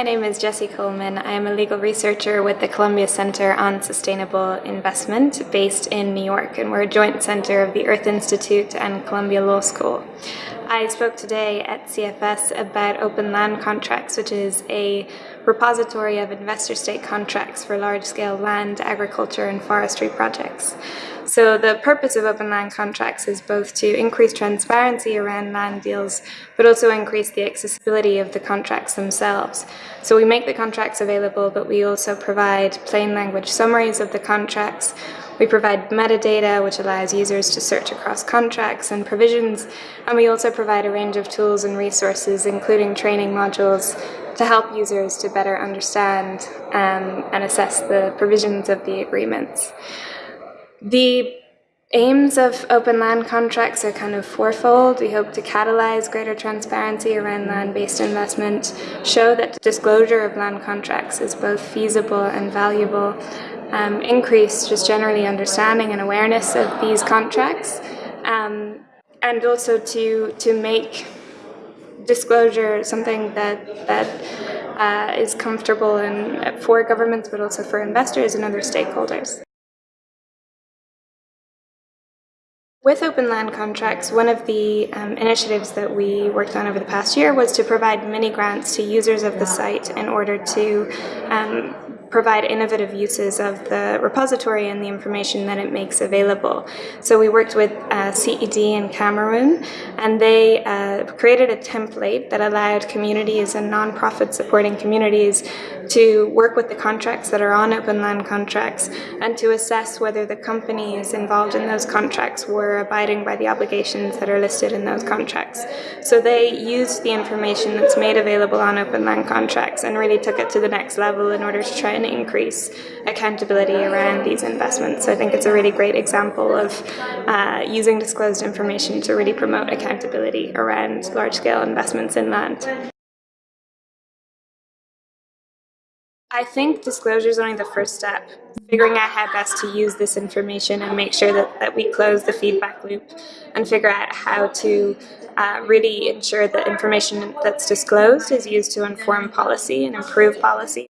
My name is Jessie Coleman. I am a legal researcher with the Columbia Center on Sustainable Investment based in New York, and we're a joint center of the Earth Institute and Columbia Law School. I spoke today at CFS about open land contracts, which is a repository of investor state contracts for large scale land, agriculture, and forestry projects. So, the purpose of open land contracts is both to increase transparency around land deals, but also increase the accessibility of the contracts themselves. So, we make the contracts available, but we also provide plain language summaries of the contracts. We provide metadata, which allows users to search across contracts and provisions, and we also provide a range of tools and resources, including training modules, to help users to better understand um, and assess the provisions of the agreements. The aims of open land contracts are kind of fourfold. We hope to catalyze greater transparency around land-based investment, show that disclosure of land contracts is both feasible and valuable, um, increase just generally understanding and awareness of these contracts, um, and also to to make disclosure something that that uh, is comfortable and for governments, but also for investors and other stakeholders. With open land contracts, one of the um, initiatives that we worked on over the past year was to provide mini grants to users of the site in order to um, provide innovative uses of the repository and the information that it makes available. So we worked with uh, CED in Cameroon and they uh, created a template that allowed communities and nonprofits supporting communities to work with the contracts that are on open land contracts and to assess whether the companies involved in those contracts were abiding by the obligations that are listed in those contracts. So they used the information that's made available on open land contracts and really took it to the next level in order to try and increase accountability around these investments. So I think it's a really great example of uh, using disclosed information to really promote accountability around large-scale investments in land. I think disclosure is only the first step. Figuring out how best to use this information and make sure that, that we close the feedback loop and figure out how to uh, really ensure that information that's disclosed is used to inform policy and improve policy.